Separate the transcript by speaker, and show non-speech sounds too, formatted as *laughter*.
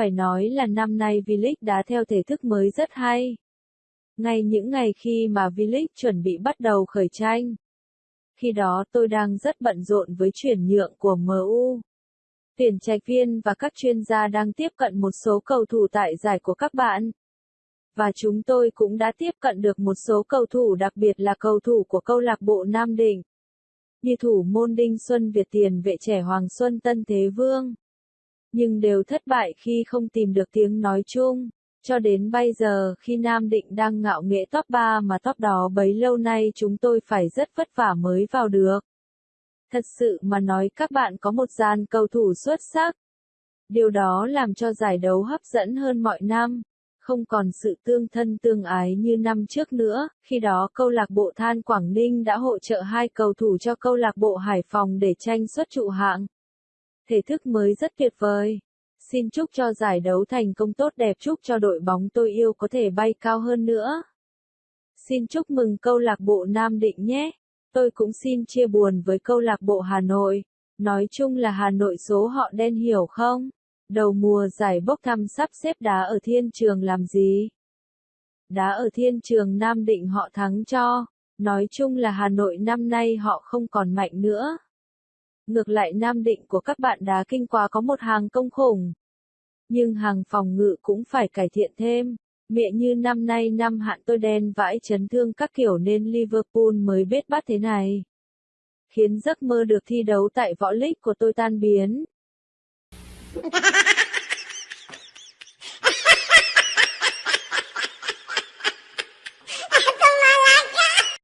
Speaker 1: Phải nói là năm nay V-League đá theo thể thức mới rất hay. Ngay những ngày khi mà V-League chuẩn bị bắt đầu khởi tranh. Khi đó tôi đang rất bận rộn với chuyển nhượng của MU. Tuyển trạch viên và các chuyên gia đang tiếp cận một số cầu thủ tại giải của các bạn. Và chúng tôi cũng đã tiếp cận được một số cầu thủ đặc biệt là cầu thủ của câu lạc bộ Nam Định. Như thủ môn Đinh Xuân Việt tiền, vệ trẻ Hoàng Xuân Tân Thế Vương. Nhưng đều thất bại khi không tìm được tiếng nói chung. Cho đến bây giờ khi Nam Định đang ngạo nghệ top 3 mà top đó bấy lâu nay chúng tôi phải rất vất vả mới vào được. Thật sự mà nói các bạn có một dàn cầu thủ xuất sắc. Điều đó làm cho giải đấu hấp dẫn hơn mọi năm. Không còn sự tương thân tương ái như năm trước nữa, khi đó câu lạc bộ Than Quảng Ninh đã hỗ trợ hai cầu thủ cho câu lạc bộ Hải Phòng để tranh xuất trụ hạng. Thể thức mới rất tuyệt vời. Xin chúc cho giải đấu thành công tốt đẹp, chúc cho đội bóng tôi yêu có thể bay cao hơn nữa. Xin chúc mừng câu lạc bộ Nam Định nhé. Tôi cũng xin chia buồn với câu lạc bộ Hà Nội. Nói chung là Hà Nội số họ đen hiểu không? Đầu mùa giải bốc thăm sắp xếp đá ở thiên trường làm gì? Đá ở thiên trường Nam Định họ thắng cho. Nói chung là Hà Nội năm nay họ không còn mạnh nữa. Ngược lại Nam Định của các bạn đá kinh quá có một hàng công khủng. Nhưng hàng phòng ngự cũng phải cải thiện thêm. Mẹ như năm nay năm hạn tôi đen vãi chấn thương các kiểu nên Liverpool mới biết bắt thế này. Khiến giấc mơ được thi đấu tại võ lích của tôi tan biến. *laughs*